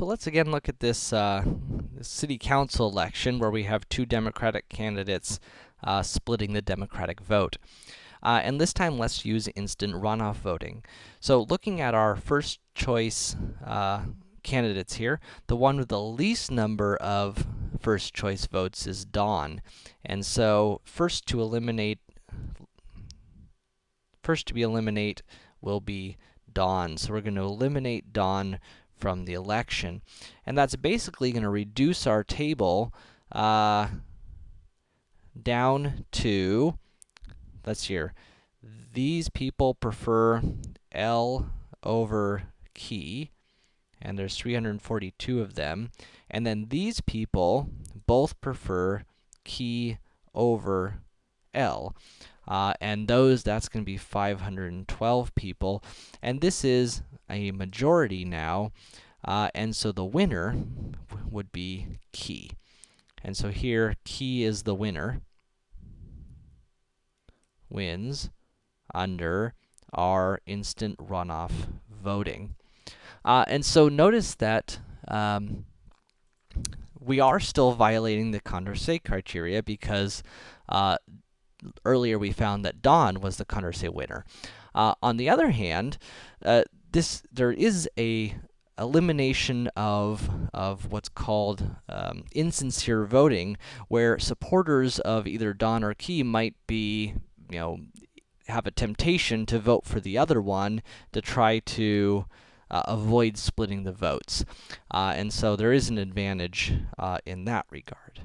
So let's again look at this, uh, this city council election where we have two Democratic candidates uh, splitting the Democratic vote. Uh, and this time, let's use instant runoff voting. So looking at our first choice uh, candidates here, the one with the least number of first choice votes is Dawn. And so, first to eliminate, first to be eliminate will be Dawn. So we're going to eliminate Dawn from the election. And that's basically going to reduce our table uh, down to, let's hear, these people prefer L over key, and there's 342 of them. And then these people both prefer key over L. Uh, and those, that's going to be 512 people. And this is a majority now, uh, and so the winner would be key. And so here, key is the winner, wins under our instant runoff voting. Uh, and so notice that um, we are still violating the Condorcet criteria because uh, earlier we found that Don was the Condorcet winner. Uh, on the other hand, uh, this there is a elimination of of what's called um, insincere voting, where supporters of either Don or Key might be, you know, have a temptation to vote for the other one to try to uh, avoid splitting the votes. Uh, and so there is an advantage uh, in that regard.